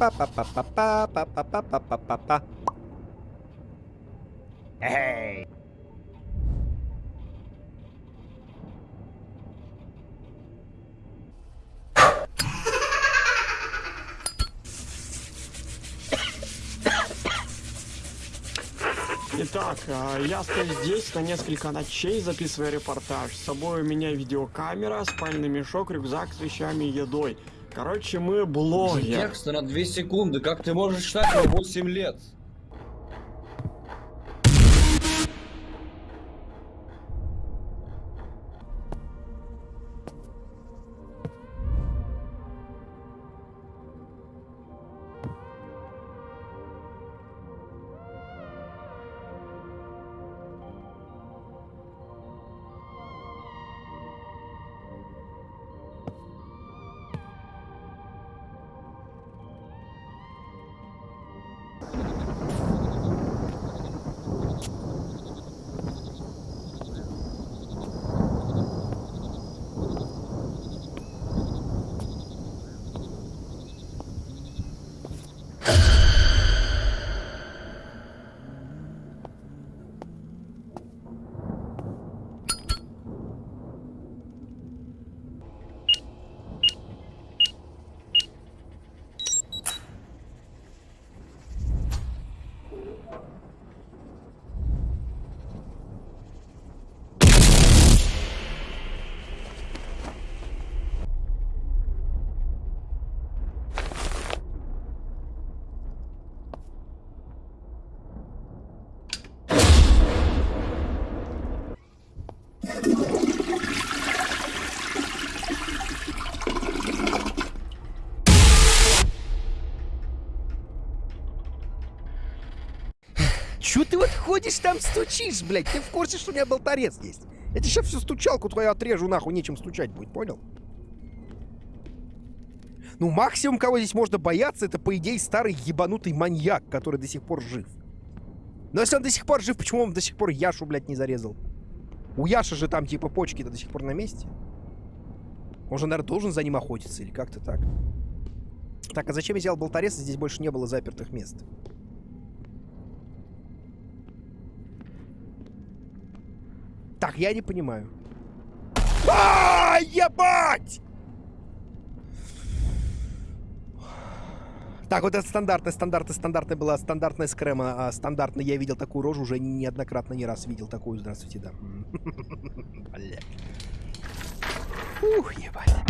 Па-па-па-па-па-па-па-па-па-па-па. Эй! Итак, я стою здесь на несколько ночей, записывая репортаж. С собой у меня видеокамера, спальный мешок, рюкзак с вещами и едой. Короче, мы блогер. Текста на 2 секунды. Как ты можешь читать на 8 лет? Чё ты вот ходишь там стучишь, блядь? Ты в курсе, что у меня болторез есть? Я тебе сейчас всю стучалку твою отрежу, нахуй, нечем стучать будет, понял? Ну, максимум, кого здесь можно бояться, это, по идее, старый ебанутый маньяк, который до сих пор жив. Но если он до сих пор жив, почему он до сих пор Яшу, блядь, не зарезал? У Яши же там, типа, почки-то до сих пор на месте. Он же, наверное, должен за ним охотиться или как-то так. Так, а зачем я взял болторез, здесь больше не было запертых мест? Так, я не понимаю. А, ебать! Так, вот это стандартная, стандартная, стандартная была стандартная скрема. А стандартно я видел такую рожу уже неоднократно, не раз видел такую. Здравствуйте, да. Ух, ебать.